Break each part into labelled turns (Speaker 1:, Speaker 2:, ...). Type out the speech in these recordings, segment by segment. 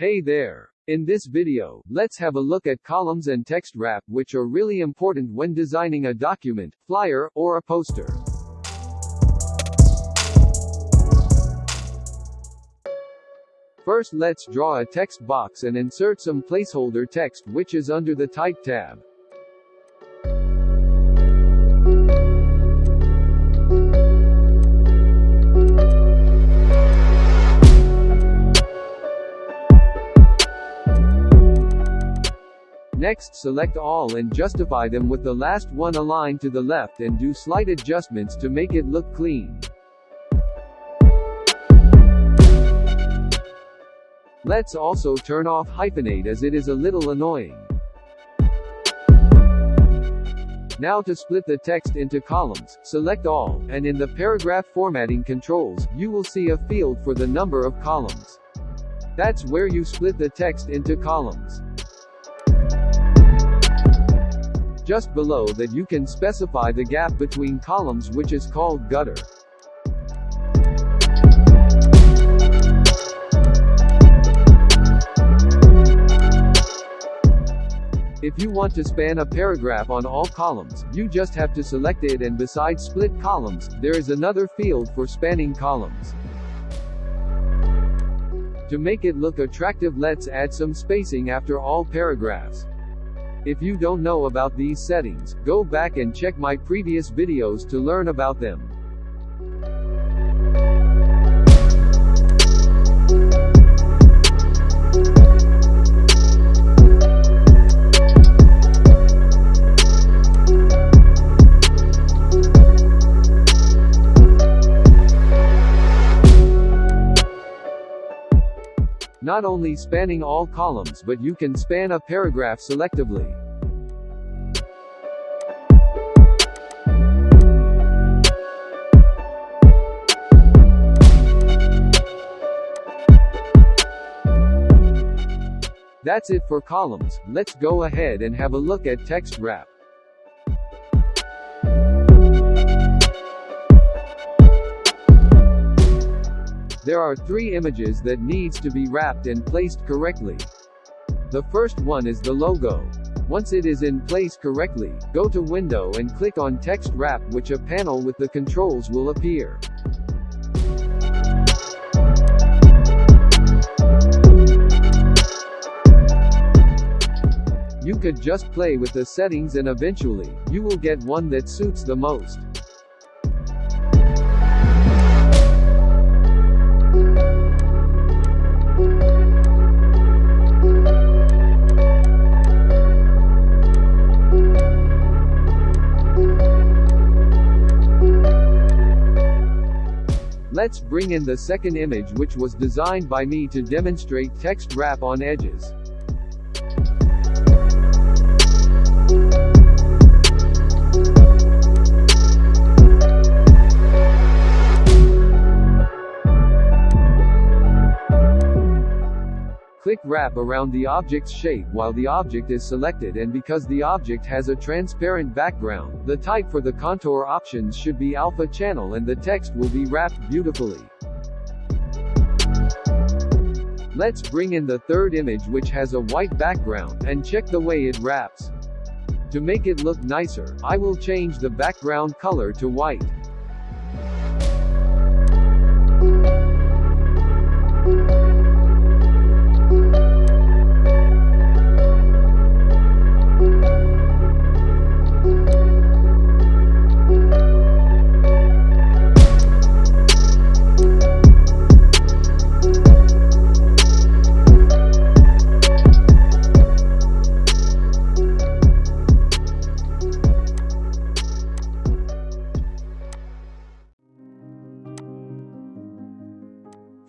Speaker 1: Hey there! In this video, let's have a look at columns and text wrap which are really important when designing a document, flyer, or a poster. First let's draw a text box and insert some placeholder text which is under the Type tab. Next select all and justify them with the last one aligned to the left and do slight adjustments to make it look clean. Let's also turn off hyphenate as it is a little annoying. Now to split the text into columns, select all, and in the paragraph formatting controls, you will see a field for the number of columns. That's where you split the text into columns. Just below that you can specify the gap between columns which is called gutter. If you want to span a paragraph on all columns, you just have to select it and beside split columns, there is another field for spanning columns. To make it look attractive let's add some spacing after all paragraphs. If you don't know about these settings, go back and check my previous videos to learn about them. Not only spanning all columns but you can span a paragraph selectively. That's it for columns, let's go ahead and have a look at text wrap. There are three images that needs to be wrapped and placed correctly. The first one is the logo. Once it is in place correctly, go to Window and click on Text Wrap which a panel with the controls will appear. You could just play with the settings and eventually, you will get one that suits the most. Let's bring in the second image which was designed by me to demonstrate text wrap on edges. Click wrap around the object's shape while the object is selected and because the object has a transparent background, the type for the contour options should be alpha channel and the text will be wrapped beautifully. Let's bring in the third image which has a white background, and check the way it wraps. To make it look nicer, I will change the background color to white.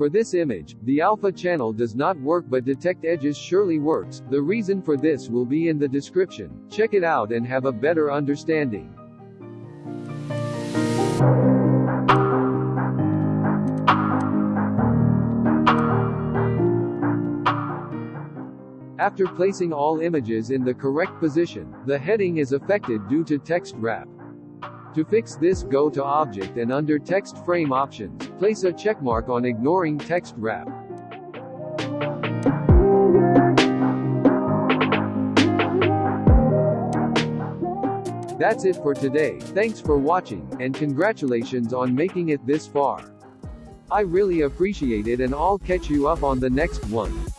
Speaker 1: For this image, the alpha channel does not work but detect edges surely works, the reason for this will be in the description, check it out and have a better understanding. After placing all images in the correct position, the heading is affected due to text wrap. To fix this go to object and under text frame options, place a checkmark on ignoring text wrap. That's it for today, thanks for watching, and congratulations on making it this far. I really appreciate it and I'll catch you up on the next one.